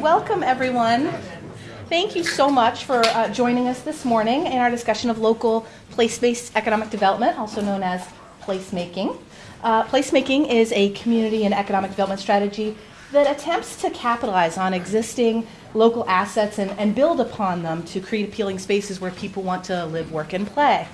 Welcome everyone. Thank you so much for uh, joining us this morning in our discussion of local place-based economic development, also known as placemaking. Uh, placemaking is a community and economic development strategy that attempts to capitalize on existing local assets and, and build upon them to create appealing spaces where people want to live, work, and play.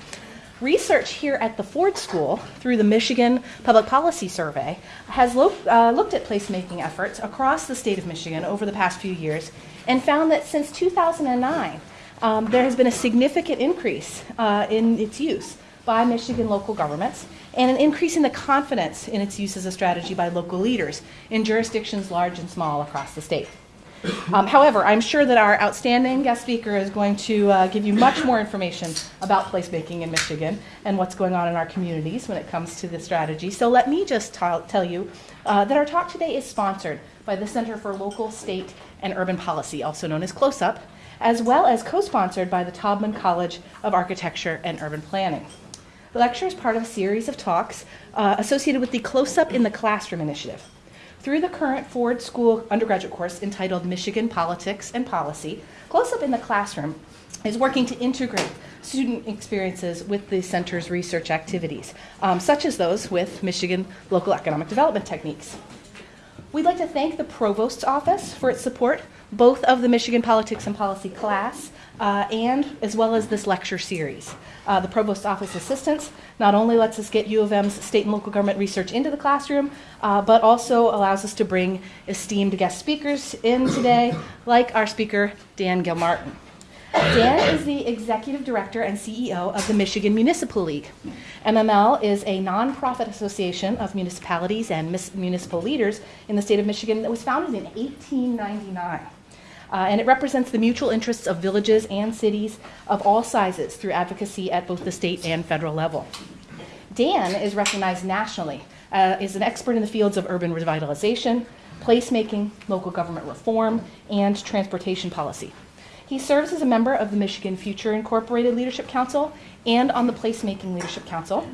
Research here at the Ford School through the Michigan Public Policy Survey has lo- uh, looked at placemaking efforts across the state of Michigan over the past few years and found that since 2009, um, there has been a significant increase uh, in its use by Michigan local governments and an increase in the confidence in its use as a strategy by local leaders in jurisdictions large and small across the state. Um, however, I'm sure that our outstanding guest speaker is going to uh, give you much more information about placemaking in Michigan and what's going on in our communities when it comes to this strategy. So let me just tell you uh, that our talk today is sponsored by the Center for Local, State, and Urban Policy, also known as CLOSUP, as well as co sponsored by the Taubman College of Architecture and Urban Planning. The lecture is part of a series of talks uh, associated with the CLOSUP in the Classroom initiative. Through the current Ford School undergraduate course entitled Michigan Politics and Policy, CLOSUP in the Classroom is working to integrate student experiences with the center's research activities, um, such as those with Michigan local economic development techniques. We'd like to thank the Provost's Office for its support, both of the Michigan Politics and Policy class uh, and as well as this lecture series. Uh, the Provost Office Assistance not only lets us get U of M's state and local government research into the classroom, uh, but also allows us to bring esteemed guest speakers in today, like our speaker, Dan Gilmartin. Dan is the executive director and CEO of the Michigan Municipal League. MML is a nonprofit association of municipalities and municipal leaders in the state of Michigan that was founded in 1899. Uh, and it represents the mutual interests of villages and cities of all sizes through advocacy at both the state and federal level. Dan is recognized nationally uh, as an expert in the fields of urban revitalization, placemaking, local government reform, and transportation policy. He serves as a member of the Michigan Future Incorporated Leadership Council and on the Placemaking Leadership Council.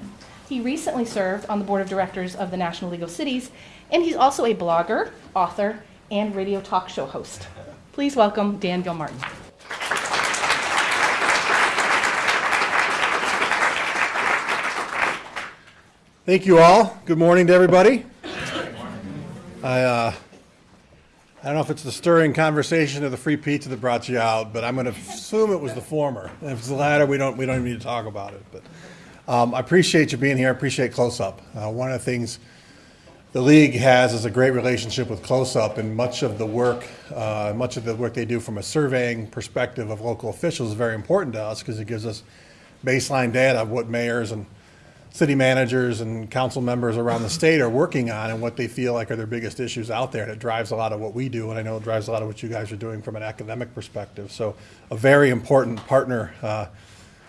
He recently served on the board of directors of the National League of Cities, and he's also a blogger, author, and radio talk show host. Please welcome Dan Gilmartin. Thank you all. Good morning to everybody. I, uh, I don't know if it's the stirring conversation or the free pizza that brought you out, but I'm going to assume it was the former. If it's the latter, we don't we don't even need to talk about it. But um, I appreciate you being here. I appreciate CLOSUP. Uh, one of the things the league has is a great relationship with CLOSUP, and much of the work, uh, much of the work they do from a surveying perspective of local officials is very important to us because it gives us baseline data of what mayors and city managers and council members around the state are working on and what they feel like are their biggest issues out there. And it drives a lot of what we do, and I know it drives a lot of what you guys are doing from an academic perspective. So, a very important partner uh,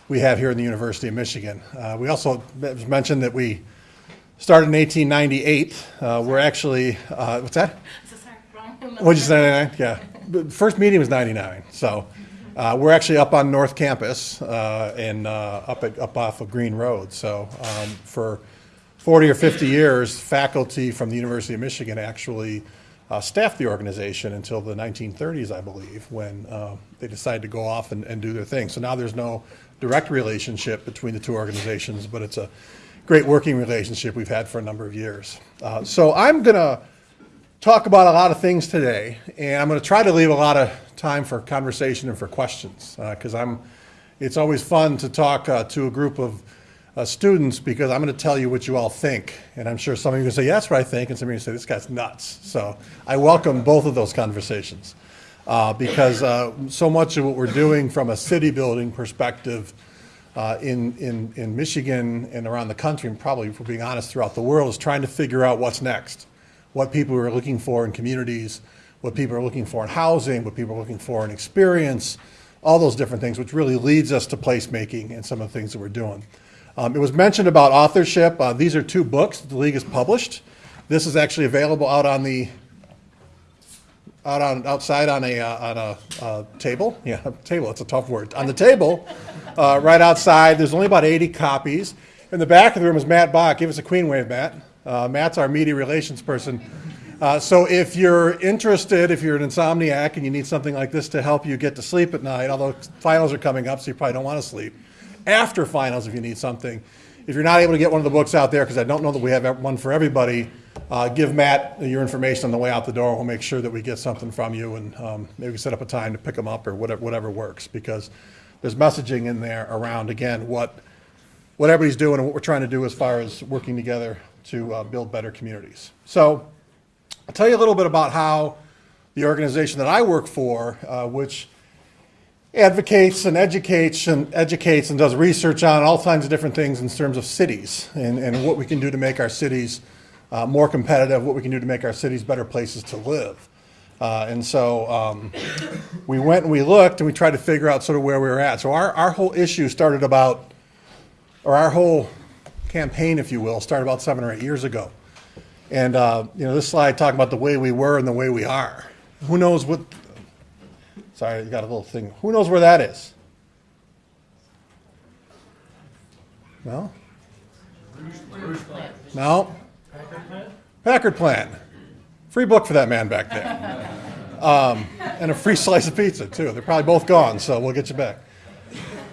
we have here in the University of Michigan. Uh, we also mentioned that we started in 1898. Uh, we're actually, uh, what's that? What'd you say, 99? Yeah. The first meeting was 99. So uh, we're actually up on North Campus uh, and uh, up, at, up off of Green Road. So um, for 40 or 50 years, faculty from the University of Michigan actually uh, staffed the organization until the 1930s, I believe, when uh, they decided to go off and, and do their thing. So now there's no direct relationship between the two organizations, but it's a great working relationship we've had for a number of years. Uh, so I'm going to talk about a lot of things today, and I'm going to try to leave a lot of time for conversation and for questions because uh, I'm. It's always fun to talk uh, to a group of uh, students because I'm going to tell you what you all think, and I'm sure some of you to say, "Yeah, that's what I think," and some of you say, "This guy's nuts." So I welcome both of those conversations uh, because uh, so much of what we're doing from a city building perspective uh, in, in, in Michigan and around the country, and probably, if we're being honest, throughout the world, is trying to figure out what's next. What people are looking for in communities, what people are looking for in housing, what people are looking for in experience, all those different things, which really leads us to placemaking and some of the things that we're doing. Um, it was mentioned about authorship. Uh, these are two books the League has published. This is actually available out on the out on outside on a uh, on a uh, table. Yeah, table. It's a tough word. On the table, uh, right outside. There's only about 80 copies. In the back of the room is Matt Bach. Give us a queen wave, Matt. Uh, Matt's our media relations person Uh, so if you're interested, if you're an insomniac and you need something like this to help you get to sleep at night, although finals are coming up, so you probably don't want to sleep. After finals, if you need something, if you're not able to get one of the books out there, because I don't know that we have one for everybody, uh, give Matt your information on the way out the door. We'll make sure that we get something from you, and um, maybe set up a time to pick them up or whatever, whatever works, because there's messaging in there around again what what everybody's doing and what we're trying to do as far as working together to uh, build better communities. So I'll tell you a little bit about how the organization that I work for, uh, which advocates and educates and educates and does research on all kinds of different things in terms of cities and, and what we can do to make our cities uh, more competitive, what we can do to make our cities better places to live. Uh, and so um, we went and we looked and we tried to figure out sort of where we were at. So our, our whole issue started about, or our whole campaign, if you will, started about seven or eight years ago. And uh, you know, this slide talking about the way we were and the way we are. Who knows what? Sorry, you got a little thing. Who knows where that is? No. No. Packard Plant. Free book for that man back there. Um, and a free slice of pizza, too. They're probably both gone, so we'll get you back.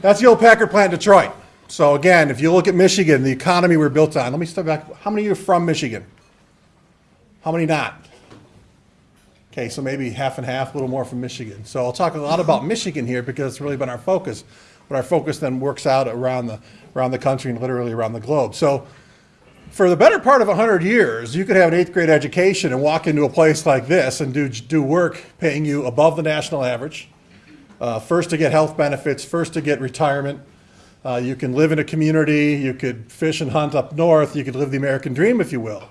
That's the old Packard Plant in Detroit. So, again, if you look at Michigan, the economy we're built on, let me step back. How many of you are from Michigan? How many not? Okay, so maybe half and half, a little more from Michigan. So I'll talk a lot about Michigan here because it's really been our focus. But our focus then works out around the, around the country and literally around the globe. So for the better part of 100 years, you could have an eighth grade education and walk into a place like this and do, do work paying you above the national average. Uh, first to get health benefits, first to get retirement. Uh, you can live in a community, you could fish and hunt up north, you could live the American dream, if you will.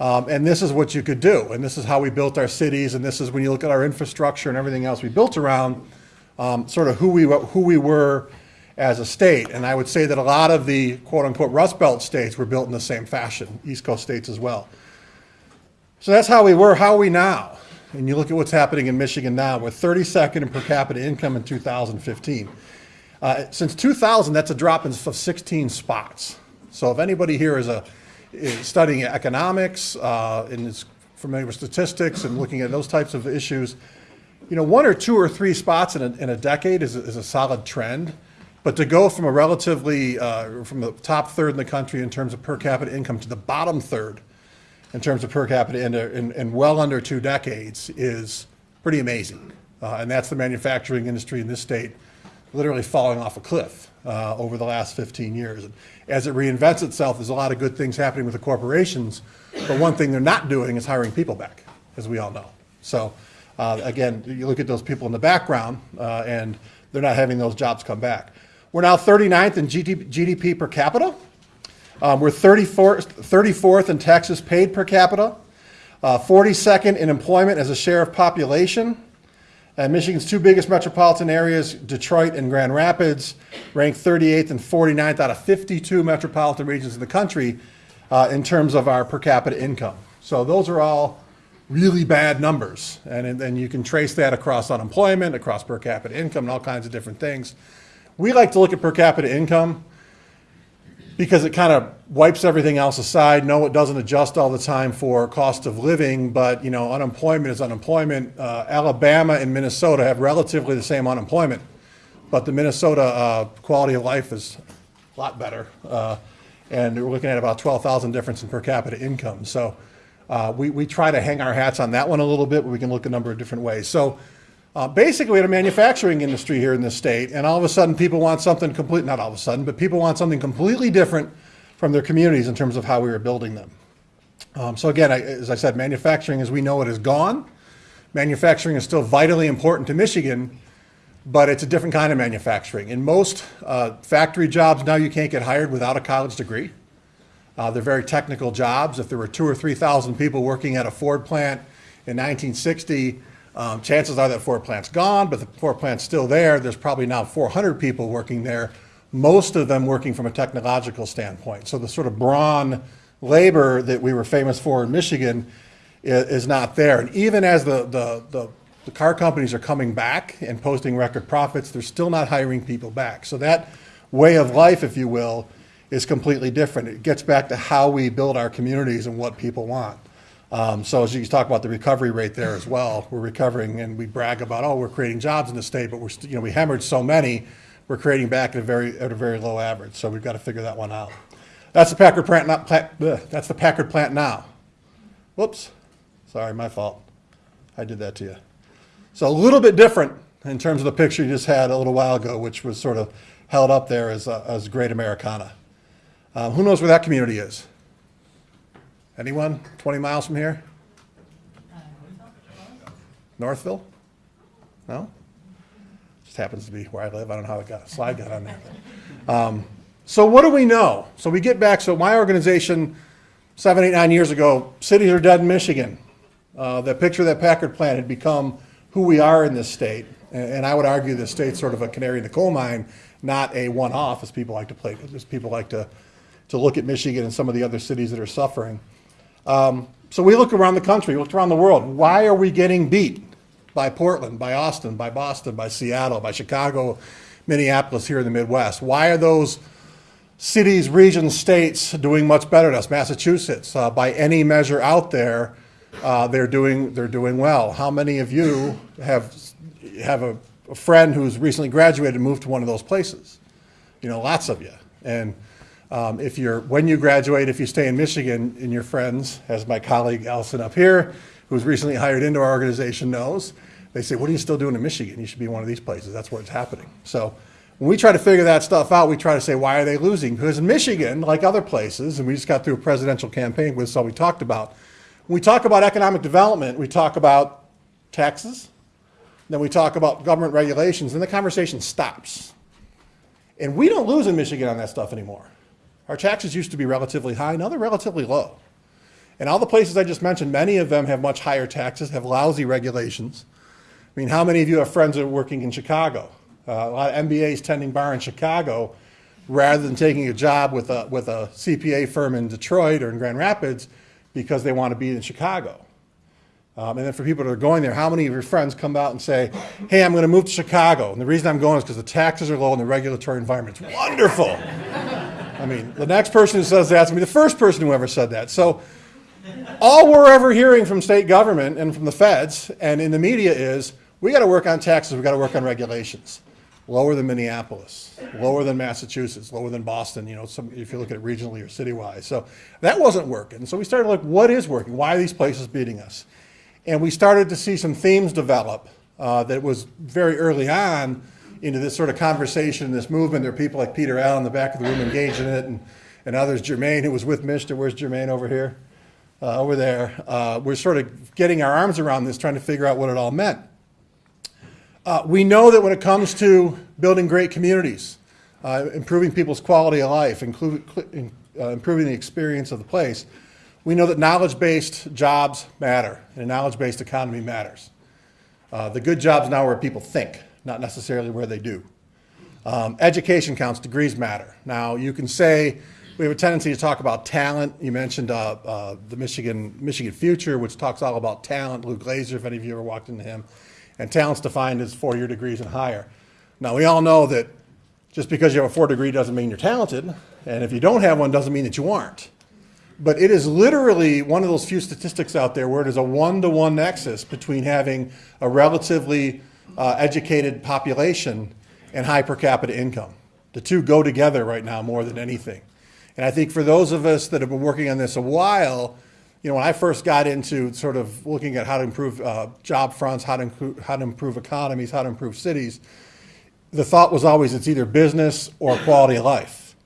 Um, and this is what you could do. And this is how we built our cities. And this is when you look at our infrastructure and everything else we built around um, sort of who we, who we were as a state. And I would say that a lot of the quote unquote Rust Belt states were built in the same fashion, East Coast states as well. So that's how we were. How are we now? And you look at what's happening in Michigan now with 32nd in per capita income in 2015. Uh, since 2000, that's a drop in 16 spots. So if anybody here is a is studying economics uh, and is familiar with statistics and looking at those types of issues, you know, one or two or three spots in a, in a decade is a, is a solid trend. But to go from a relatively, uh, from the top third in the country in terms of per capita income to the bottom third in terms of per capita in, in, in well under two decades is pretty amazing. Uh, and that's the manufacturing industry in this state literally falling off a cliff uh, over the last 15 years. And as it reinvents itself, there's a lot of good things happening with the corporations, but one thing they're not doing is hiring people back, as we all know. So uh, again, you look at those people in the background, uh, and they're not having those jobs come back. We're now 39th in GDP per capita. Um, we're 34th, 34th in taxes paid per capita, uh, 42nd in employment as a share of population, And Michigan's two biggest metropolitan areas, Detroit and Grand Rapids, ranked 38th and 49th out of 52 metropolitan regions in the country uh, in terms of our per capita income. So those are all really bad numbers. And then you can trace that across unemployment, across per capita income, and all kinds of different things. We like to look at per capita income because it kind of wipes everything else aside. No, it doesn't adjust all the time for cost of living, but you know, unemployment is unemployment. Uh, Alabama and Minnesota have relatively the same unemployment, but the Minnesota uh, quality of life is a lot better. Uh, and we're looking at about 12,000 difference in per capita income. So uh, we, we try to hang our hats on that one a little bit, but we can look a number of different ways. So uh, basically, we had a manufacturing industry here in this state, and all of a sudden, people want something complete, not all of a sudden, but people want something completely different from their communities in terms of how we were building them. Um, so again, I, as I said, manufacturing as we know it is gone. Manufacturing is still vitally important to Michigan, but it's a different kind of manufacturing. In most uh, factory jobs now, you can't get hired without a college degree. Uh, they're very technical jobs. If there were two or 3,000 people working at a Ford plant in 1960, um, chances are that Ford plant's gone, but the Ford plant's still there. There's probably now 400 people working there, most of them working from a technological standpoint. So the sort of brawn labor that we were famous for in Michigan is, is not there. And even as the, the, the, the car companies are coming back and posting record profits, they're still not hiring people back. So that way of life, if you will, is completely different. It gets back to how we build our communities and what people want. Um, so as you talk about the recovery rate there as well, we're recovering and we brag about, oh, we're creating jobs in the state, but we're, you know, we hemorrhaged so many, we're creating back at a very, at a very low average. So we've got to figure that one out. That's the Packard plant, not, plant, that's the Packard plant now. Whoops, sorry, my fault. I did that to you. So a little bit different in terms of the picture you just had a little while ago, which was sort of held up there as, uh, as Great Americana. Uh, who knows where that community is? Anyone? 20 miles from here? Northville? No? Just happens to be where I live. I don't know how it got, a slide got on there. Um, so what do we know? So we get back, so my organization, seven, eight, nine years ago, cities are dead in Michigan. Uh, the picture that Packard plant had become who we are in this state. And, and I would argue the state's sort of a canary in the coal mine, not a one-off, as people like to play, as people like to, to look at Michigan and some of the other cities that are suffering. Um, so we look around the country, we look around the world. Why are we getting beat by Portland, by Austin, by Boston, by Seattle, by Chicago, Minneapolis here in the Midwest? Why are those cities, regions, states doing much better than us? Massachusetts, uh, by any measure out there, uh, they're doing they're doing well. How many of you have have a, a friend who's recently graduated and moved to one of those places? You know, lots of you. And um, if you're, when you graduate, if you stay in Michigan and your friends, as my colleague Allison up here, who's recently hired into our organization knows, they say, what are you still doing in Michigan? You should be one of these places. That's where it's happening. So when we try to figure that stuff out, we try to say, why are they losing? Because in Michigan, like other places, and we just got through a presidential campaign with, so we talked about, when we talk about economic development, we talk about taxes, then we talk about government regulations, and the conversation stops. And we don't lose in Michigan on that stuff anymore. Our taxes used to be relatively high, now they're relatively low. And all the places I just mentioned, many of them have much higher taxes, have lousy regulations. I mean, how many of you have friends that are working in Chicago? Uh, a lot of MBAs tending bar in Chicago rather than taking a job with a, with a CPA firm in Detroit or in Grand Rapids because they want to be in Chicago. Um, and then for people that are going there, how many of your friends come out and say, hey, I'm going to move to Chicago. And the reason I'm going is because the taxes are low and the regulatory environment's wonderful. I mean, the next person who says that's going to be the first person who ever said that. So all we're ever hearing from state government and from the feds and in the media is, we got to work on taxes, we got to work on regulations. Lower than Minneapolis, lower than Massachusetts, lower than Boston, you know, some, if you look at it regionally or citywide. So that wasn't working. So we started to look, what is working? Why are these places beating us? And we started to see some themes develop uh, that was very early on into this sort of conversation, this movement. There are people like Peter Allen in the back of the room engaged in it, and, and others. Jermaine, who was with Mr. Where's Jermaine over here? Uh, over there. Uh, we're sort of getting our arms around this, trying to figure out what it all meant. Uh, we know that when it comes to building great communities, uh, improving people's quality of life, including, uh, improving the experience of the place, we know that knowledge-based jobs matter, and a knowledge-based economy matters. Uh, the good jobs now where people think, not necessarily where they do. Um, education counts, degrees matter. Now, you can say, we have a tendency to talk about talent. You mentioned uh, uh, the Michigan, Michigan Future, which talks all about talent. Lou Glazer, if any of you ever walked into him. And talent's defined as four-year degrees and higher. Now, we all know that just because you have a four degree doesn't mean you're talented, and if you don't have one doesn't mean that you aren't. But it is literally one of those few statistics out there where it is a one-to-one nexus between having a relatively uh, educated population and high per capita income. The two go together right now more than anything. And I think for those of us that have been working on this a while, you know, when I first got into sort of looking at how to improve uh, job fronts, how to, how to improve economies, how to improve cities, the thought was always it's either business or quality of life.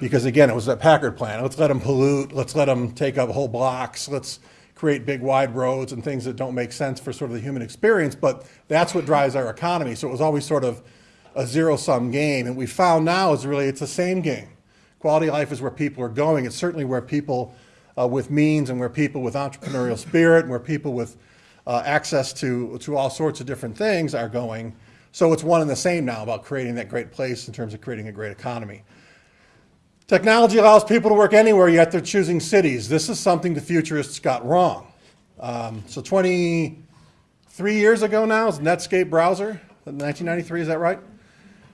Because again, it was that Packard plan. Let's let them pollute. Let's let them take up whole blocks. Let's create big wide roads and things that don't make sense for sort of the human experience. But that's what drives our economy. So it was always sort of a zero sum game. And we found now is really it's the same game. Quality of life is where people are going. It's certainly where people uh, with means and where people with entrepreneurial spirit and where people with uh, access to, to all sorts of different things are going. So it's one and the same now about creating that great place in terms of creating a great economy. Technology allows people to work anywhere, yet they're choosing cities. This is something the futurists got wrong. Um, so 23 years ago now is Netscape browser, 1993, is that right?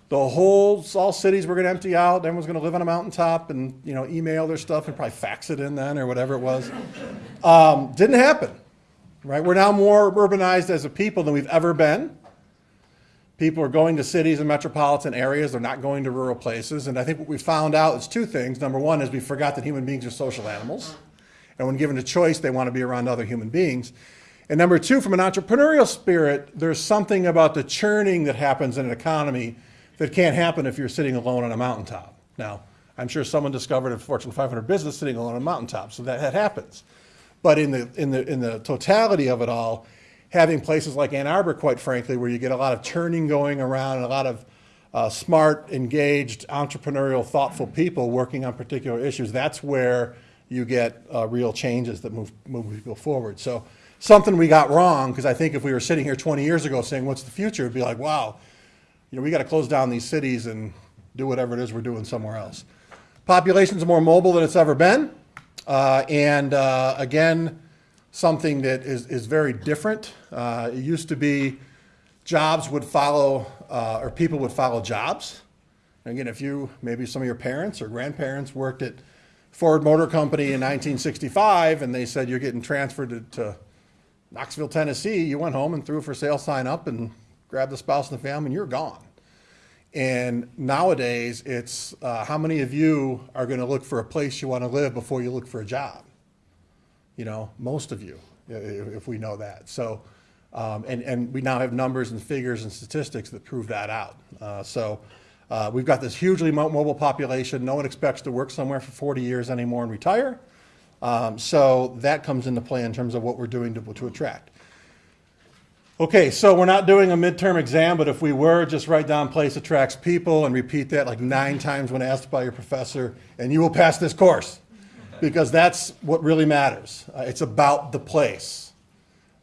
The whole, all cities were going to empty out. Everyone's going to live on a mountaintop and, you know, email their stuff and probably fax it in then or whatever it was. Um, didn't happen, right? We're now more urbanized as a people than we've ever been. People are going to cities and metropolitan areas. They're not going to rural places. And I think what we found out is two things. Number one is we forgot that human beings are social animals. And when given a choice, they want to be around other human beings. And number two, from an entrepreneurial spirit, there's something about the churning that happens in an economy that can't happen if you're sitting alone on a mountaintop. Now, I'm sure someone discovered a Fortune 500 business sitting alone on a mountaintop, so that, that happens. But in the, in, the, in the totality of it all, having places like Ann Arbor, quite frankly, where you get a lot of churning going around and a lot of uh, smart, engaged, entrepreneurial, thoughtful people working on particular issues, that's where you get uh, real changes that move, move people forward. So something we got wrong, because I think if we were sitting here 20 years ago saying, what's the future, it'd be like, wow, you know, we got to close down these cities and do whatever it is we're doing somewhere else. Population's more mobile than it's ever been. Uh, and uh, again, something that is, is very different. Uh, it used to be jobs would follow, uh, or people would follow jobs. Again, if you, maybe some of your parents or grandparents worked at Ford Motor Company in 1965 and they said you're getting transferred to, to Knoxville, Tennessee, you went home and threw a for sale sign up and grabbed the spouse and the family and you're gone. And nowadays, it's uh, how many of you are going to look for a place you want to live before you look for a job? You know, most of you, if we know that. So, um, and, and we now have numbers and figures and statistics that prove that out. Uh, so, uh, we've got this hugely mobile population. No one expects to work somewhere for 40 years anymore and retire. Um, so that comes into play in terms of what we're doing to, to attract. Okay, so we're not doing a midterm exam, but if we were, just write down place attracts people and repeat that like nine times when asked by your professor, and you will pass this course. Because that's what really matters. Uh, it's about the place.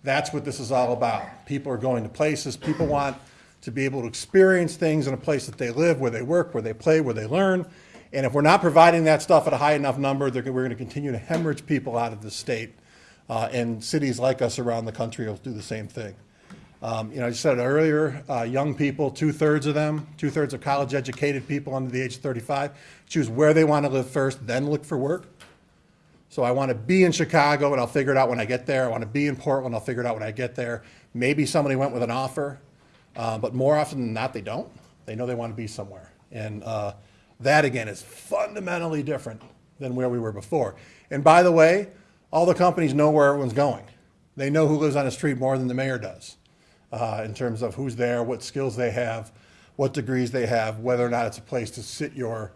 That's what this is all about. People are going to places, people want to be able to experience things in a place that they live, where they work, where they play, where they learn. And if we're not providing that stuff at a high enough number, we're going to continue to hemorrhage people out of the state. Uh, and cities like us around the country will do the same thing. Um, you know, I said earlier, uh, young people, two-thirds of them, two-thirds of college-educated people under the age of 35, choose where they want to live first, then look for work. So I want to be in Chicago and I'll figure it out when I get there. I want to be in Portland, I'll figure it out when I get there. Maybe somebody went with an offer, uh, but more often than not, they don't. They know they want to be somewhere. And uh, that, again, is fundamentally different than where we were before. And by the way, all the companies know where everyone's going. They know who lives on the street more than the mayor does uh, in terms of who's there, what skills they have, what degrees they have, whether or not it's a place to sit your,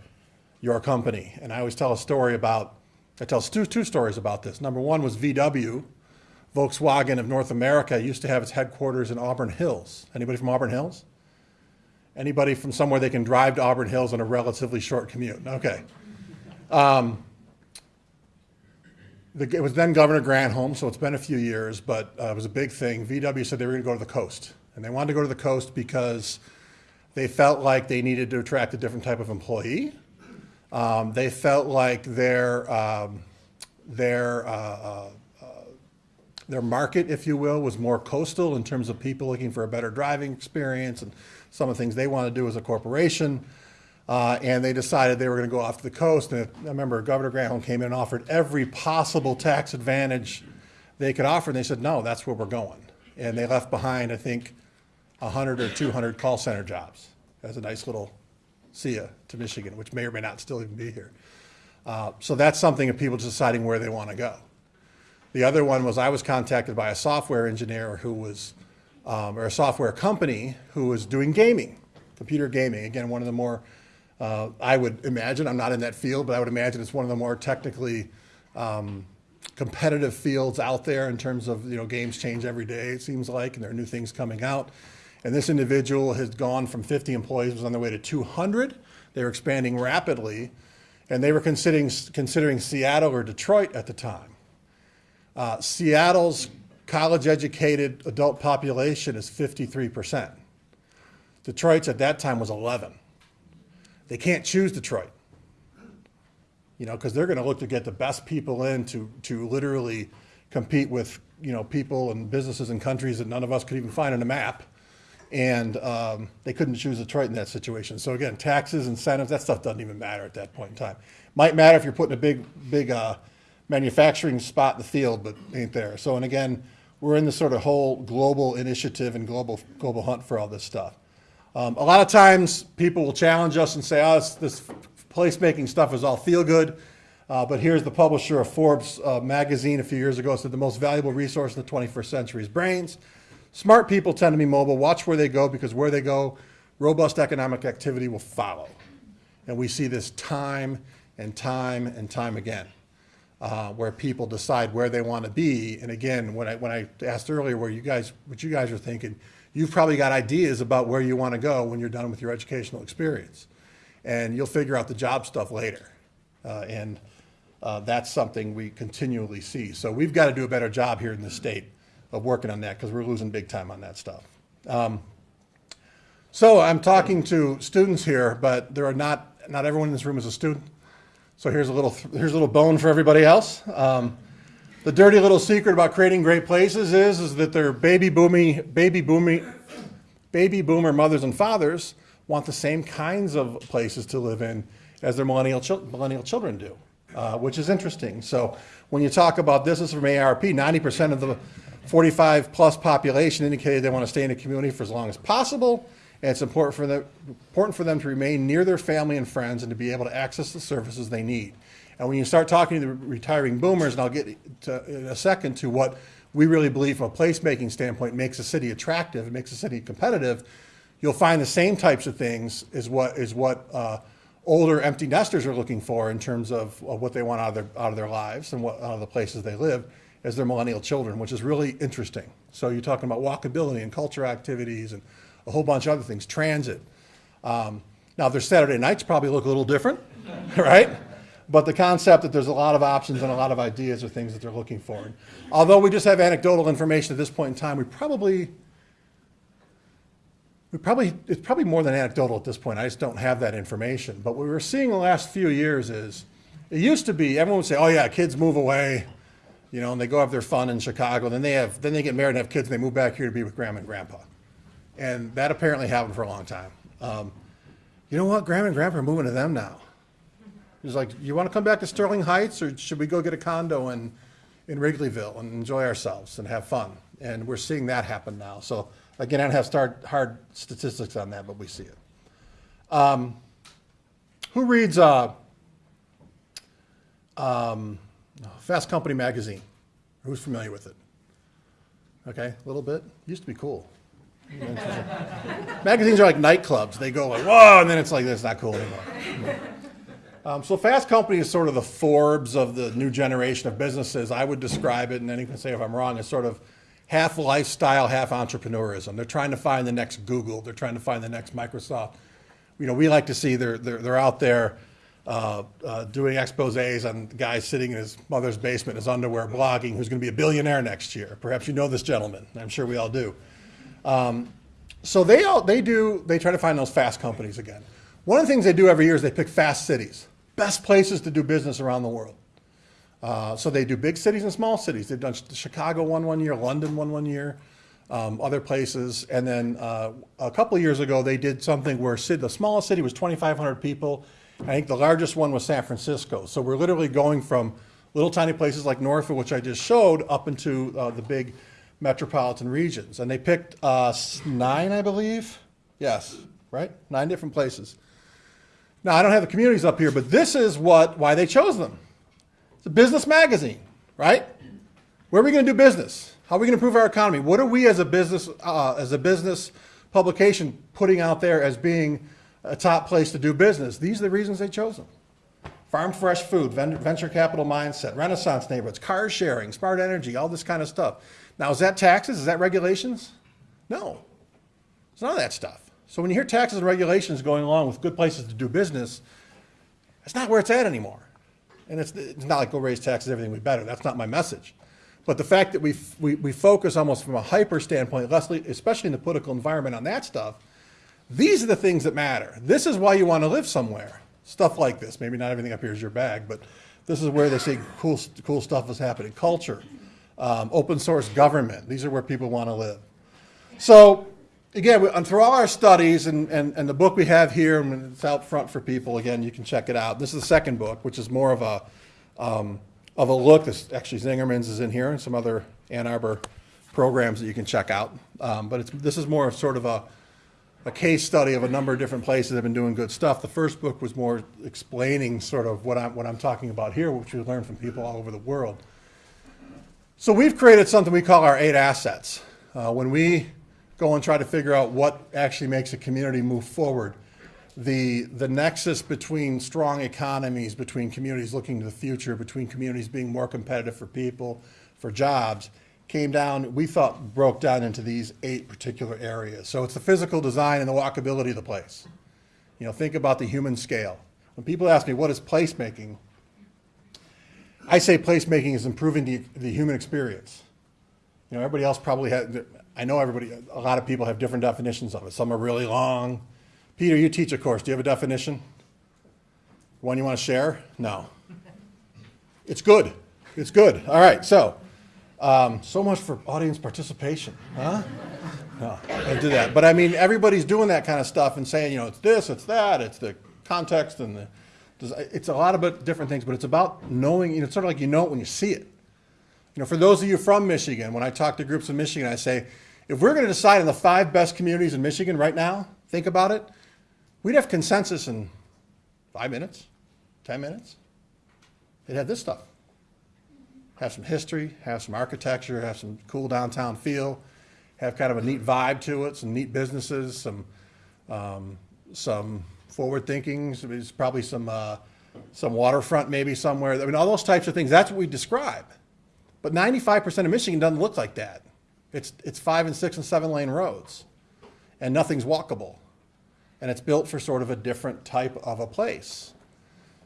your company. And I always tell a story about, I tell two, two stories about this. Number one was VW, Volkswagen of North America, used to have its headquarters in Auburn Hills. Anybody from Auburn Hills? Anybody from somewhere they can drive to Auburn Hills on a relatively short commute? Okay. The- It was then Governor Granholm, so it's been a few years, but uh, it was a big thing. VW said they were going to go to the coast. And they wanted to go to the coast because they felt like they needed to attract a different type of employee. Um, They felt like their, um, their, uh, uh, uh, their market, if you will, was more coastal in terms of people looking for a better driving experience and some of the things they want to do as a corporation. Uh, and they decided they were going to go off to the coast. And I remember Governor Granholm came in and offered every possible tax advantage they could offer. And they said, no, that's where we're going. And they left behind, I think, 100 or 200 call center jobs as a nice little see ya to Michigan, which may or may not still even be here. Uh, so that's something of people deciding where they want to go. The other one was I was contacted by a software engineer who was, um, or a software company who was doing gaming, computer gaming. Again, one of the more, uh, I would imagine, I'm not in that field, but I would imagine it's one of the more technically um, competitive fields out there in terms of, you know, games change every day, it seems like, and there are new things coming out. And this individual has gone from 50 employees, was on their way to 200. They were expanding rapidly, and they were considering, considering Seattle or Detroit at the time. Uh, Seattle's college-educated adult population is 53%. Detroit's at that time was 11. They can't choose Detroit. You know, because they're going to look to get the best people in to, to literally compete with, you know, people and businesses and countries that none of us could even find on a map. And um, they couldn't choose Detroit in that situation. So again, taxes, incentives, that stuff doesn't even matter at that point in time. Might matter if you're putting a big, big uh, manufacturing spot in the field, but ain't there. So, and again, we're in this sort of whole global initiative and global, global hunt for all this stuff. Um, a lot of times, people will challenge us and say, oh, this, this placemaking stuff is all feel good. Uh, but here's the publisher of Forbes uh, magazine a few years ago said the most valuable resource in the 21st century is brains. Smart people tend to be mobile. Watch where they go because where they go, robust economic activity will follow. And we see this time and time and time again, uh, where people decide where they want to be. And again, when I, when I asked earlier where you guys, what you guys are thinking, you've probably got ideas about where you want to go when you're done with your educational experience. And you'll figure out the job stuff later. Uh, and uh, that's something we continually see. So we've got to do a better job here in the state of working on that because we're losing big time on that stuff. Um, so I'm talking to students here, but there are not, not everyone in this room is a student. So here's a little, here's a little bone for everybody else. Um, the dirty little secret about creating great places is, is that they're baby booming, baby booming, baby boomer mothers and fathers want the same kinds of places to live in as their millennial, chil- millennial children do, uh, which is interesting. So when you talk about this, this is from ARP, 90% of the 45 plus population indicated they want to stay in a community for as long as possible. And it's important for, them, important for them to remain near their family and friends and to be able to access the services they need. And when you start talking to the retiring boomers, and I'll get to, in a second to what we really believe from a placemaking standpoint makes a city attractive, makes a city competitive, you'll find the same types of things is what, is what uh, older empty nesters are looking for in terms of, of what they want out of their, out of their lives and what, out of the places they live as their millennial children, which is really interesting. So you're talking about walkability and culture activities and a whole bunch of other things, transit. Um, now, their Saturday nights probably look a little different, right? But the concept that there's a lot of options and a lot of ideas are things that they're looking for. And although we just have anecdotal information at this point in time, we probably, we probably, it's probably more than anecdotal at this point. I just don't have that information. But what we were seeing the last few years is, it used to be, everyone would say, oh yeah, kids move away, you know, and they go have their fun in Chicago. Then they have, then they get married and have kids and they move back here to be with grandma and grandpa. And that apparently happened for a long time. Um, you know what? Grandma and grandpa are moving to them now. He's like, you want to come back to Sterling Heights or should we go get a condo in, in Wrigleyville and enjoy ourselves and have fun? And we're seeing that happen now. So again, I don't have start, hard statistics on that, but we see it. Um, who reads uh, um, Fast Company magazine? Who's familiar with it? Okay, a little bit. Used to be cool. Magazines are like nightclubs. They go like, whoa, and then it's like, that's not cool anymore. Um, so Fast Company is sort of the Forbes of the new generation of businesses. I would describe it, and anyone can say if I'm wrong, as sort of half lifestyle, half entrepreneurism. They're trying to find the next Google. They're trying to find the next Microsoft. You know, we like to see they're, they're, they're out there uh, uh, doing exposés on guys sitting in his mother's basement his underwear blogging who's going to be a billionaire next year. Perhaps you know this gentleman. I'm sure we all do. Um, so they all, they do they try to find those fast companies again. One of the things they do every year is they pick fast cities, best places to do business around the world. Uh, so they do big cities and small cities. They've done Chicago one one year, London one one year, um, other places, and then uh, a couple years ago they did something where the smallest city was 2,500 people. I think the largest one was San Francisco. So we're literally going from little tiny places like Norfolk, which I just showed, up into uh, the big metropolitan regions. And they picked uh, nine, I believe. Yes, right? Nine different places. Now, I don't have the communities up here, but this is what why they chose them. It's a business magazine, right? Where are we going to do business? How are we going to improve our economy? What are we as a business uh, as a business publication putting out there as being a top place to do business? These are the reasons they chose them. Farm fresh food, venture capital mindset, renaissance neighborhoods, car sharing, smart energy, all this kind of stuff. Now, is that taxes? Is that regulations? No. It's none of that stuff. So when you hear taxes and regulations going along with good places to do business, that's not where it's at anymore. And it's, it's not like go raise taxes, everything will be better. That's not my message. But the fact that we, we, we focus almost from a hyper standpoint, especially in the political environment on that stuff, these are the things that matter. This is why you want to live somewhere. Stuff like this. Maybe not everything up here is your bag, but this is where they say cool, cool stuff is happening. Culture, um, open source government. These are where people want to live. So again, we, and through all our studies and, and, and the book we have here, and it's out front for people, again, you can check it out. This is the second book, which is more of a, um, of a look. This actually Zingerman's is in here and some other Ann Arbor programs that you can check out. Um, but it's, this is more of sort of a, a case study of a number of different places that have been doing good stuff. The first book was more explaining sort of what I'm, what I'm talking about here, which we learned from people all over the world. So we've created something we call our eight assets. Uh, when we go and try to figure out what actually makes a community move forward, the, the nexus between strong economies, between communities looking to the future, between communities being more competitive for people, for jobs, came down, we thought broke down into these eight particular areas. So it's the physical design and the walkability of the place. You know, think about the human scale. When people ask me, what is placemaking? I say placemaking is improving the, the human experience. You know, everybody else probably had, I know everybody, a lot of people have different definitions of it. Some are really long. Peter, you teach a course. Do you have a definition? One you want to share? No. It's good. It's good. All right. So, um, so much for audience participation, huh? No, I do that. But I mean, everybody's doing that kind of stuff and saying, you know, it's this, it's that, it's the context and the, it's a lot of different things, but it's about knowing, you know, it's sort of like you know it when you see it. You know, for those of you from Michigan, when I talk to groups in Michigan, I say, if we're going to decide on the five best communities in Michigan right now, think about it, we'd have consensus in five minutes, 10 minutes. They'd have this stuff. Have some history, have some architecture, have some cool downtown feel, have kind of a neat vibe to it, some neat businesses, some, um, some forward thinking, there's probably some, uh, some waterfront maybe somewhere. I mean, all those types of things, that's what we describe. But 95% of Michigan doesn't look like that. It's, it's five and six and seven lane roads and nothing's walkable. And it's built for sort of a different type of a place.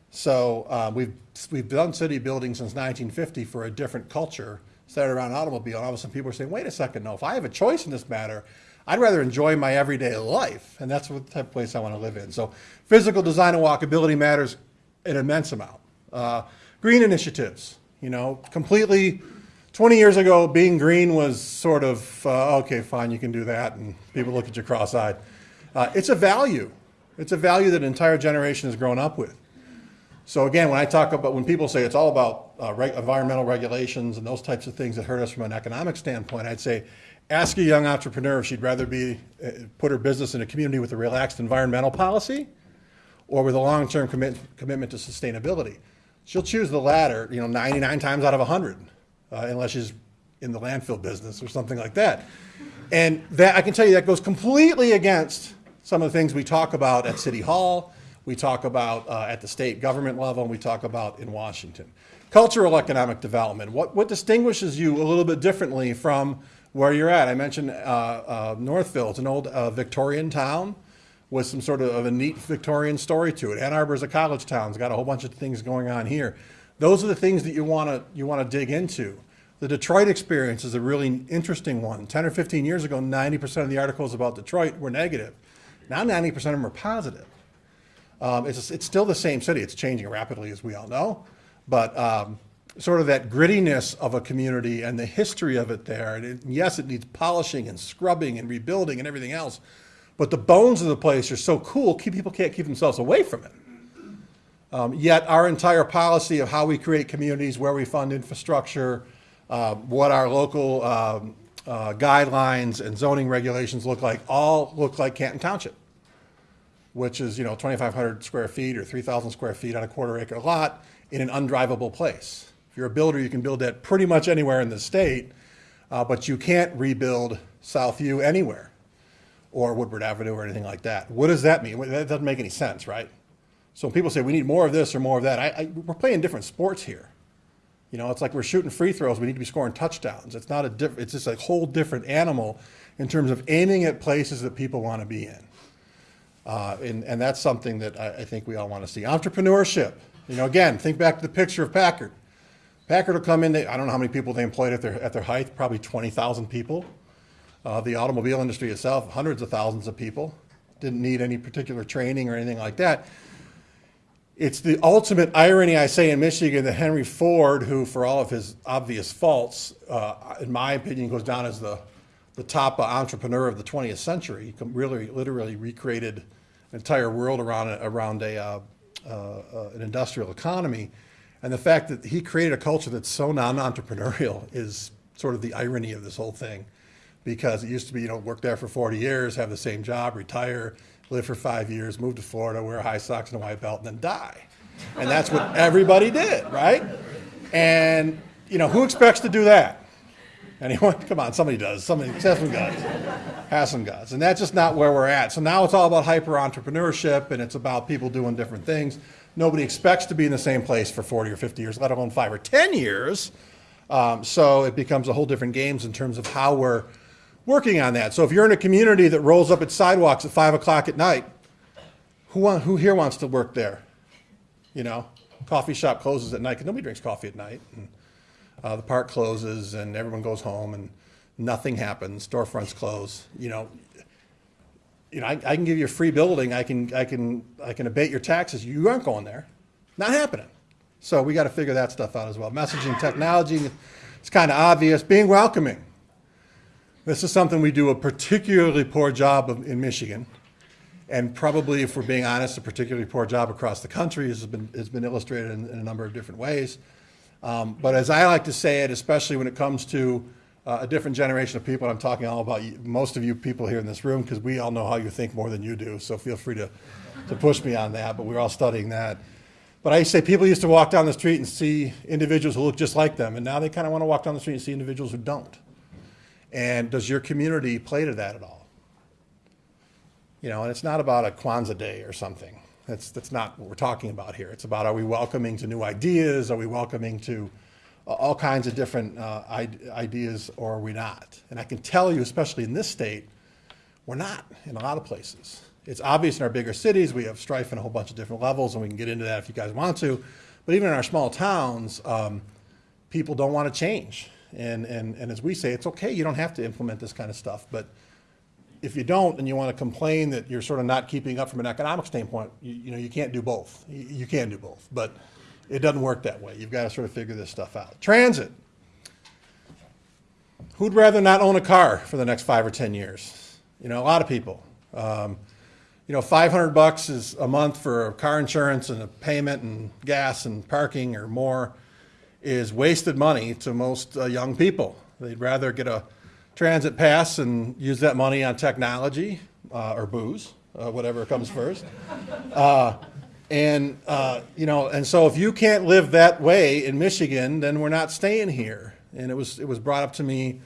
So uh, we've, we've done city building since 1950 for a different culture centered around automobile. And all of a sudden people are saying, wait a second, no, if I have a choice in this matter, I'd rather enjoy my everyday life. And that's what the type of place I want to live in. So physical design and walkability matters an immense amount. Uh, green initiatives, you know, completely 20 years ago, being green was sort of, uh, okay, fine, you can do that. And people look at you cross-eyed. Uh, it's a value. It's a value that an entire generation has grown up with. So again, when I talk about, when people say it's all about uh, environmental regulations and those types of things that hurt us from an economic standpoint, I'd say ask a young entrepreneur if she'd rather be uh, put her business in a community with a relaxed environmental policy or with a long-term commit, commitment to sustainability. She'll choose the latter, you know, 99 times out of 100, uh, unless she's in the landfill business or something like that. And that I can tell you that goes completely against some of the things we talk about at City Hall, we talk about uh, at the state government level, and we talk about in Washington. Cultural economic development, what, what distinguishes you a little bit differently from where you're at. I mentioned uh, uh, Northville. It's an old uh, Victorian town with some sort of a neat Victorian story to it. Ann Arbor is a college town. It's got a whole bunch of things going on here. Those are the things that you want to you want to dig into. The Detroit experience is a really interesting one. 10 or 15 years ago, 90% of the articles about Detroit were negative. Now 90% of them are positive. Um, it's, it's still the same city. It's changing rapidly, as we all know. But um, sort of that grittiness of a community and the history of it there. And it, yes, it needs polishing and scrubbing and rebuilding and everything else. But the bones of the place are so cool, people can't keep themselves away from it. Um, yet our entire policy of how we create communities, where we fund infrastructure, uh, what our local um, uh, guidelines and zoning regulations look like, all look like Canton Township, which is, you know, 2,500 square feet or 3,000 square feet on a quarter acre lot in an undrivable place If you're a builder, you can build that pretty much anywhere in the state, uh, but you can't rebuild Southview anywhere or Woodward Avenue or anything like that. What does that mean? That doesn't make any sense, right? So when people say we need more of this or more of that, I, I, we're playing different sports here. You know, it's like we're shooting free throws. We need to be scoring touchdowns. It's not a diff- It's just a whole different animal in terms of aiming at places that people want to be in. Uh, and, and that's something that I, I think we all want to see. Entrepreneurship. You know, again, think back to the picture of Packard. Packard will come in, they, I don't know how many people they employed at their, at their height, probably 20,000 people. Uh, the automobile industry itself, hundreds of thousands of people. Didn't need any particular training or anything like that. It's the ultimate irony, I say, in Michigan that Henry Ford, who for all of his obvious faults, uh, in my opinion, goes down as the, the top entrepreneur of the 20th century, he really literally recreated an entire world around, around a, uh, uh, uh, an industrial economy And the fact that he created a culture that's so non-entrepreneurial is sort of the irony of this whole thing. Because it used to be, you know, work there for 40 years, have the same job, retire, live for five years, move to Florida, wear high socks and a white belt, and then die. And that's what everybody did, right? And, you know, who expects to do that? Anyone? Come on, somebody does. Somebody has some guts. Have some guts. And that's just not where we're at. So now it's all about hyper entrepreneurship and it's about people doing different things. Nobody expects to be in the same place for 40 or 50 years, let alone five or 10 years. Um, so it becomes a whole different games in terms of how we're working on that. So if you're in a community that rolls up its sidewalks at five o'clock at night, who, want, who here wants to work there? You know, coffee shop closes at night because nobody drinks coffee at night. And, uh, the park closes and everyone goes home and nothing happens. Storefronts close. You know, you know, I, I can give you a free building. I can, I can, I can abate your taxes. You aren't going there. Not happening. So we got to figure that stuff out as well. Messaging technology, it's kind of obvious. Being welcoming. This is something we do a particularly poor job of in Michigan. And probably, if we're being honest, a particularly poor job across the country has been, has been illustrated in, in a number of different ways. Um, but as I like to say it, especially when it comes to uh, a different generation of people, I'm talking all about you, most of you people here in this room because we all know how you think more than you do. So feel free to, to push me on that. But we're all studying that. But I say people used to walk down the street and see individuals who look just like them, and now they kind of want to walk down the street and see individuals who don't. And does your community play to that at all? You know, and it's not about a Kwanzaa day or something. That's, that's not what we're talking about here. It's about are we welcoming to new ideas? Are we welcoming to uh, all kinds of different uh, ideas or are we not? And I can tell you, especially in this state, we're not in a lot of places. It's obvious in our bigger cities. We have strife in a whole bunch of different levels, and we can get into that if you guys want to. But even in our small towns, um, people don't want to change. And, and, and as we say, it's okay, you don't have to implement this kind of stuff. But if you don't and you want to complain that you're sort of not keeping up from an economic standpoint, you, you know, you can't do both. You, you can do both, but it doesn't work that way. You've got to sort of figure this stuff out. Transit. Who'd rather not own a car for the next five or 10 years? You know, a lot of people. Um, you know, 500 bucks is a month for car insurance and a payment and gas and parking or more is wasted money to most uh, young people. They'd rather get a transit pass and use that money on technology uh, or booze, uh, whatever comes first. Uh, and, uh, you know, and so if you can't live that way in Michigan, then we're not staying here. And it was, it was brought up to me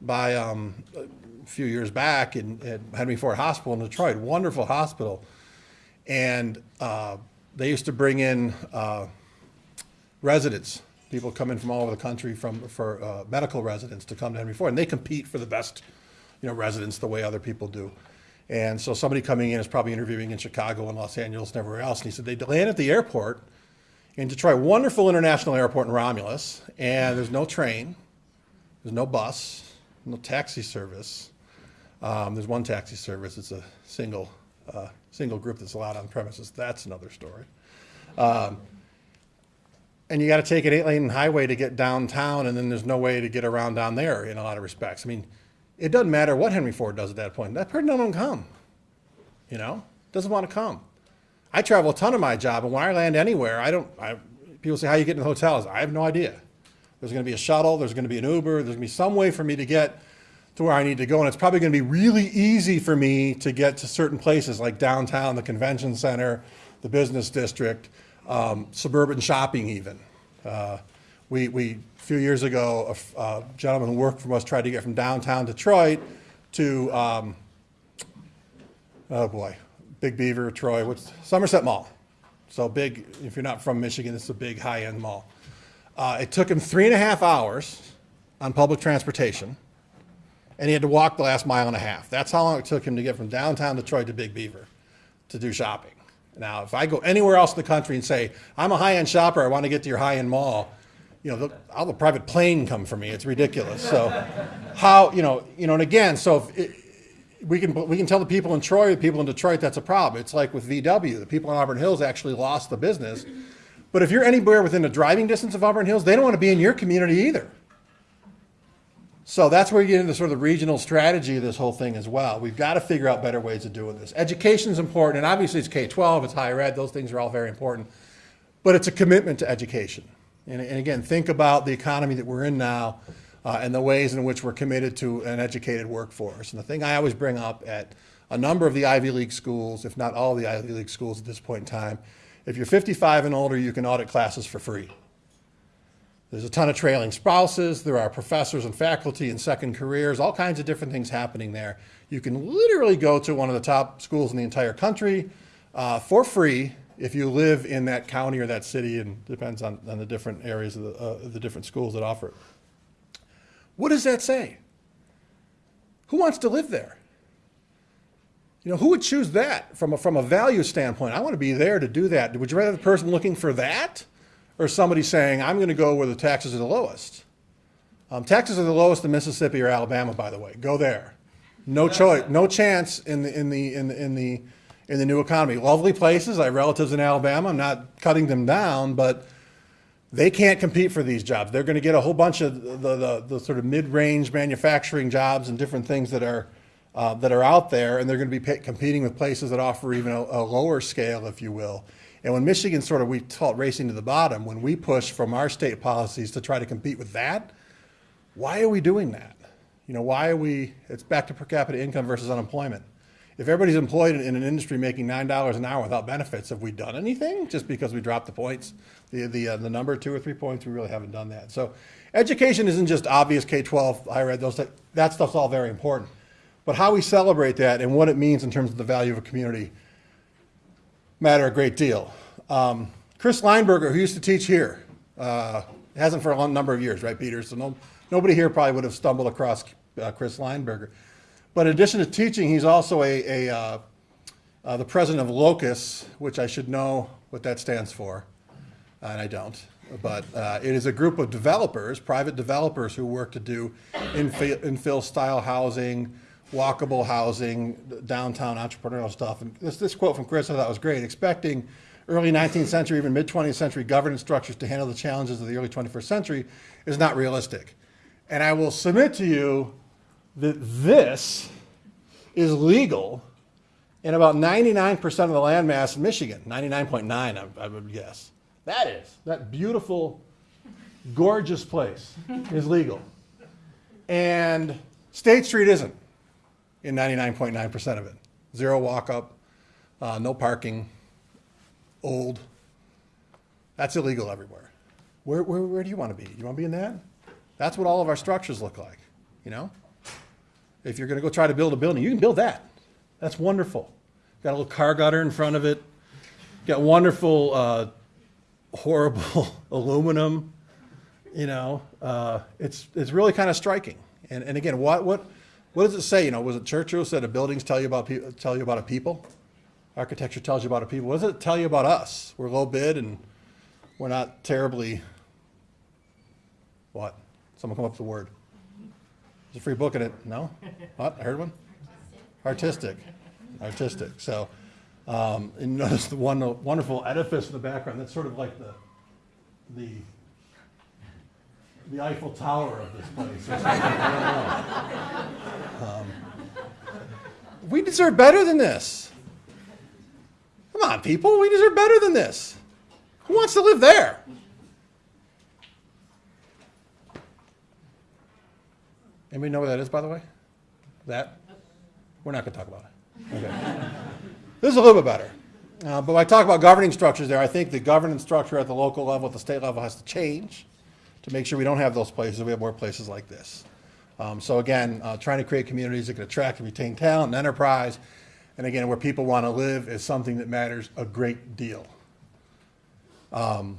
by um, a few years back in, at Henry Ford Hospital in Detroit, wonderful hospital. And uh, they used to bring in residents people come in from all over the country from, for uh, medical residents to come to Henry Ford, and they compete for the best, you know, residents the way other people do. And so somebody coming in is probably interviewing in Chicago and Los Angeles and everywhere else, and he said they land at the airport in Detroit, wonderful international airport in Romulus, and there's no train, there's no bus, no taxi service. Um, there's one taxi service. It's a single, uh, single group that's allowed on premises. That's another story. Um, and you got to take an eight lane highway to get downtown, and then there's no way to get around down there in a lot of respects. I mean, it doesn't matter what Henry Ford does at that point. That person doesn't come, you know, doesn't want to come. I travel a ton of my job, and when I land anywhere, I don't. I, people say, "How you get in the hotels?" I have no idea. There's going to be a shuttle. There's going to be an Uber. There's going to be some way for me to get to where I need to go, and it's probably going to be really easy for me to get to certain places like downtown, the convention center, the business district um, suburban shopping even. Uh, we, we, a few years ago, a, a, gentleman who worked for us tried to get from downtown Detroit to, um, oh boy, Big Beaver, Troy, what's Somerset Mall. So big, if you're not from Michigan, it's a big high-end mall. Uh, it took him three and a half hours on public transportation, and he had to walk the last mile and a half. That's how long it took him to get from downtown Detroit to Big Beaver to do shopping. Now, if I go anywhere else in the country and say, I'm a high-end shopper, I want to get to your high-end mall, you know, I'll have a private plane come for me. It's ridiculous. So how, you know, you know, and again, so it, we can, we can tell the people in Troy, the people in Detroit, that's a problem. It's like with VW, the people in Auburn Hills actually lost the business. But if you're anywhere within a driving distance of Auburn Hills, they don't want to be in your community either. So that's where you get into sort of the regional strategy of this whole thing as well. We've got to figure out better ways of doing this. Education is important, and obviously it's K-12, it's higher ed, those things are all very important. But it's a commitment to education. And, and again, think about the economy that we're in now uh, and the ways in which we're committed to an educated workforce. And the thing I always bring up at a number of the Ivy League schools, if not all the Ivy League schools at this point in time, if you're 55 and older, you can audit classes for free. There's a ton of trailing spouses. There are professors and faculty and second careers, all kinds of different things happening there. You can literally go to one of the top schools in the entire country uh, for free if you live in that county or that city, and depends on, on the different areas of the, uh, the different schools that offer it. What does that say? Who wants to live there? You know, who would choose that from a, from a value standpoint? I want to be there to do that. Would you rather the person looking for that or somebody saying, I'm going to go where the taxes are the lowest? Um, taxes are the lowest in Mississippi or Alabama, by the way. Go there. No choice, no chance in the, in the, in the, in the, in the new economy. Lovely places. I have relatives in Alabama. I'm not cutting them down, but they can't compete for these jobs. They're going to get a whole bunch of the, the, the sort of mid-range manufacturing jobs and different things that are, uh, that are out there, and they're going to be competing with places that offer even a, a lower scale, if you will. And when Michigan sort of, we it racing to the bottom, when we push from our state policies to try to compete with that, why are we doing that? You know, why are we, it's back to per capita income versus unemployment. If everybody's employed in, in an industry making $9 an hour without benefits, have we done anything just because we dropped the points? The, the, uh, the number, two or three points, we really haven't done that. So education isn't just obvious K-12, higher ed, those, that stuff's all very important. But how we celebrate that and what it means in terms of the value of a community matter a great deal. Um, Chris Leinberger, who used to teach here, uh, hasn't for a long number of years, right, Peter? So no, nobody here probably would have stumbled across uh, Chris Leinberger. But in addition to teaching, he's also a, a uh, uh, the president of Locus, which I should know what that stands for, and I don't. But uh, it is a group of developers, private developers, who work to do infill, infill style housing, walkable housing, downtown entrepreneurial stuff. And this, this quote from Chris I thought was great, expecting early 19th century, even mid 20th century governance structures to handle the challenges of the early 21st century is not realistic. And I will submit to you that this is legal in about 99% of the landmass in Michigan, 99.9 I, I would guess. That is, that beautiful, gorgeous place is legal. And State Street isn't in 99.9% of it. Zero walk up, uh, no parking, old. That's illegal everywhere. Where, where, where do you want to be? You want to be in that? That's what all of our structures look like, you know? If you're going to go try to build a building, you can build that. That's wonderful. Got a little car gutter in front of it. Got wonderful, uh, horrible aluminum. You know, uh, it's it's really kind of striking. And and again, what what what does it say? You know, was it Churchill said, "A buildings tell you about tell you about a people." Architecture tells you about a people. What does it tell you about us? We're low bid and we're not terribly. What? Someone come up with a word. There's a free book in it. No? What? I heard one? Artistic. Artistic. So, um, and notice the one wonderful edifice in the background. That's sort of like the, the, the Eiffel Tower of this place. Um, we deserve better than this. Come on, people. We deserve better than this. Who wants to live there? Anybody know where that is, by the way? That? We're not going to talk about it. Okay. this is a little bit better. Uh, but when I talk about governing structures there, I think the governance structure at the local level, at the state level, has to change to make sure we don't have those places, we have more places like this. Um, so again, uh, trying to create communities that can attract and retain talent and enterprise, and again, where people want to live is something that matters a great deal. Um,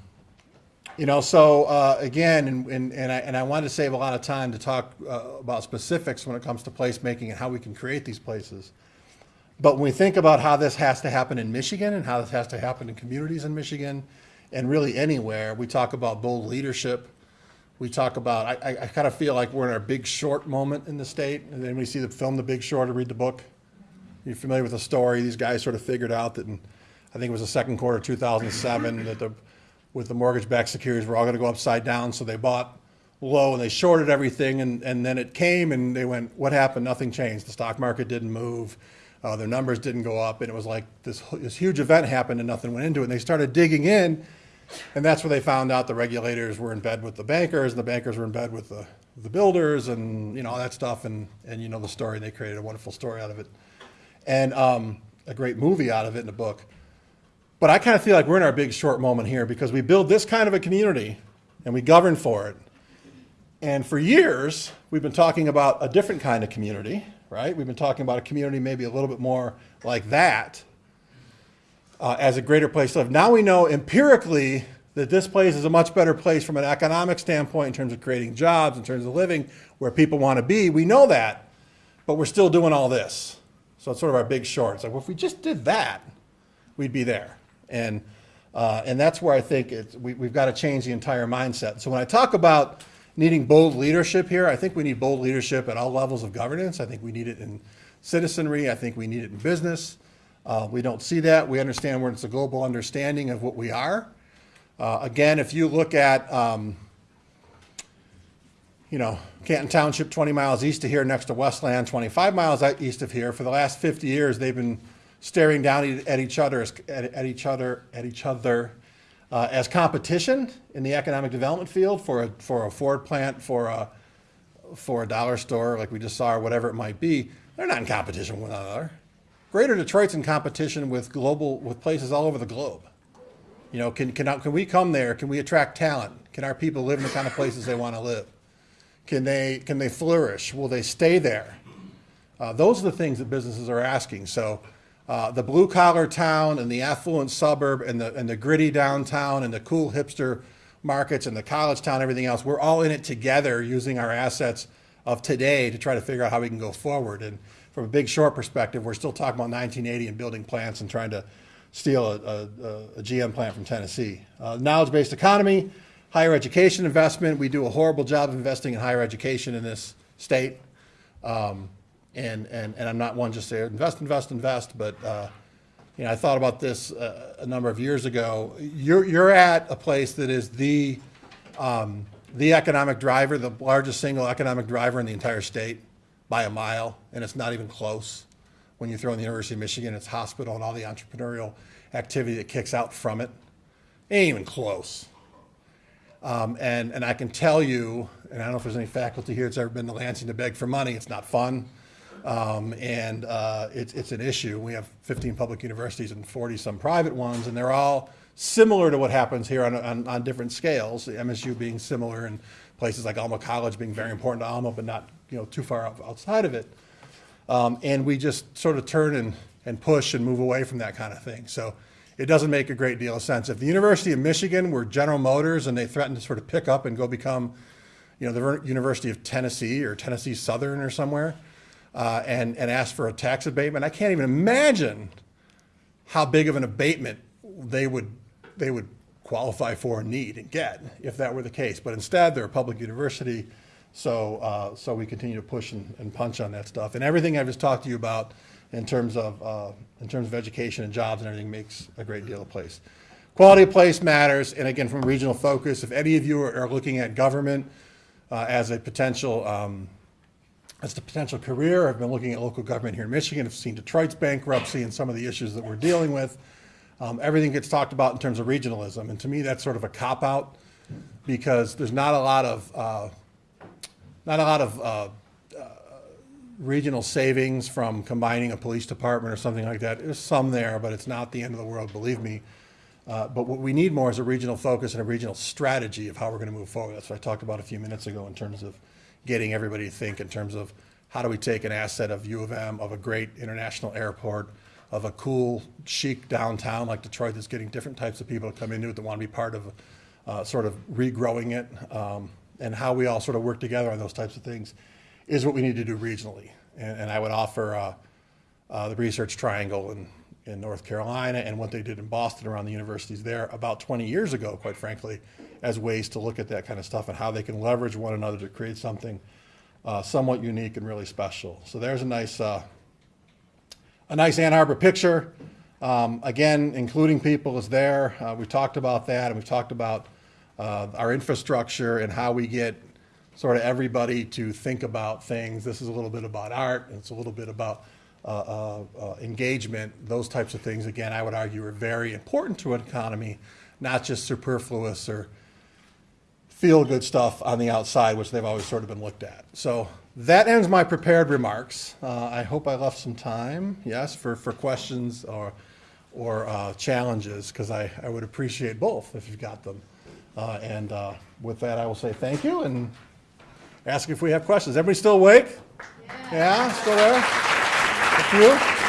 you know, so uh, again, and, and, and, I, and I wanted to save a lot of time to talk uh, about specifics when it comes to placemaking and how we can create these places. But when we think about how this has to happen in Michigan and how this has to happen in communities in Michigan and really anywhere, we talk about bold leadership. We talk about, I, I, I kind of feel like we're in our big short moment in the state. And then we see the film The Big Short or read the book. You're familiar with the story. These guys sort of figured out that in, I think it was the second quarter of 2007, that the with the mortgage-backed securities were all going to go upside down. So they bought low and they shorted everything, and, and then it came and they went, what happened? Nothing changed. The stock market didn't move. Uh, their numbers didn't go up, and it was like this, this huge event happened and nothing went into it. And they started digging in, And that's where they found out the regulators were in bed with the bankers, and the bankers were in bed with the, the builders, and, you know, all that stuff, and, and you know the story, and they created a wonderful story out of it. And, um, a great movie out of it in a book. But I kind of feel like we're in our big short moment here, because we build this kind of a community, and we govern for it. And for years, we've been talking about a different kind of community, right? We've been talking about a community maybe a little bit more like that uh, as a greater place to live. Now we know empirically that this place is a much better place from an economic standpoint in terms of creating jobs, in terms of living where people want to be. We know that, but we're still doing all this. So it's sort of our big short. It's like, well, if we just did that, we'd be there. And, uh, and that's where I think we, we've got to change the entire mindset. So when I talk about needing bold leadership here, I think we need bold leadership at all levels of governance. I think we need it in citizenry. I think we need it in business. Uh, we don't see that. We understand where it's a global understanding of what we are. Uh, again, if you look at, um, you know, Canton Township, 20 miles east of here, next to Westland, 25 miles east of here, for the last 50 years, they've been staring down at each other, as- at, at each other, at each other uh, as competition in the economic development field for a, for a Ford plant, for a, for a dollar store, like we just saw, or whatever it might be. They're not in competition with one another. Greater Detroit's in competition with global, with places all over the globe. You know, can, can, can we come there? Can we attract talent? Can our people live in the kind of places they want to live? Can they, can they flourish? Will they stay there? Uh, those are the things that businesses are asking. So uh, the blue collar town and the affluent suburb and the, and the gritty downtown and the cool hipster markets and the college town, everything else, we're all in it together using our assets of today to try to figure out how we can go forward. And from a big short perspective, we're still talking about 1980 and building plants and trying to steal a, a, a GM plant from Tennessee. Uh, knowledge-based economy, higher education investment. We do a horrible job of investing in higher education in this state. Um, and, and, and I'm not one just to invest, invest, invest, but, uh, you know, I thought about this uh, a number of years ago. You're, you're at a place that is the, um, the economic driver, the largest single economic driver in the entire state by a mile, and it's not even close. When you throw in the University of Michigan, its hospital and all the entrepreneurial activity that kicks out from it, ain't even close. Um, and, and I can tell you, and I don't know if there's any faculty here that's ever been to Lansing to beg for money, it's not fun. Um, and uh, it's, it's an issue. We have 15 public universities and 40 some private ones, and they're all similar to what happens here on, on, on different scales. The MSU being similar, and places like Alma College being very important to Alma, but not you know too far out, outside of it. Um, and we just sort of turn and, and push and move away from that kind of thing. So it doesn't make a great deal of sense. If the University of Michigan were General Motors and they threatened to sort of pick up and go become, you know, the University of Tennessee or Tennessee Southern or somewhere, uh, and, and ask for a tax abatement, I can't even imagine how big of an abatement they would, they would qualify for need and get if that were the case. But instead, they're a public university, so, uh, so we continue to push and, and punch on that stuff. And everything I've just talked to you about in terms of, uh, in terms of education and jobs and everything makes a great deal of place. Quality of place matters, and again, from regional focus, if any of you are, are looking at government uh, as a potential, um, as a potential career, I've been looking at local government here in Michigan, I've seen Detroit's bankruptcy and some of the issues that we're dealing with. Um, everything gets talked about in terms of regionalism, and to me, that's sort of a cop-out because there's not a lot of, uh, not a lot of uh, uh, regional savings from combining a police department or something like that. There's some there, but it's not the end of the world, believe me. Uh, But what we need more is a regional focus and a regional strategy of how we're going to move forward. That's what I talked about a few minutes ago in terms of getting everybody to think in terms of how do we take an asset of U of M, of a great international airport, of a cool chic downtown like Detroit that's getting different types of people to come into it that want to be part of uh, sort of regrowing it, um, and how we all sort of work together on those types of things is what we need to do regionally. And, and I would offer uh, uh, the Research Triangle in, in North Carolina and what they did in Boston around the universities there about 20 years ago, quite frankly, as ways to look at that kind of stuff and how they can leverage one another to create something uh, somewhat unique and really special. So there's a nice, uh, a nice Ann Arbor picture. Um, again, including people is there. Uh, we talked about that, and we've talked about uh, our infrastructure and how we get sort of everybody to think about things. This is a little bit about art, it's a little bit about uh, uh, uh, engagement. Those types of things, again, I would argue are very important to an economy, not just superfluous or feel-good stuff on the outside, which they've always sort of been looked at. So that ends my prepared remarks. Uh, I hope I left some time, yes, for, for questions or, or uh, challenges, because I, I would appreciate both if you've got them. Uh, And uh, with that, I will say thank you and ask if we have questions. Everybody still awake? Yeah, still there? A few?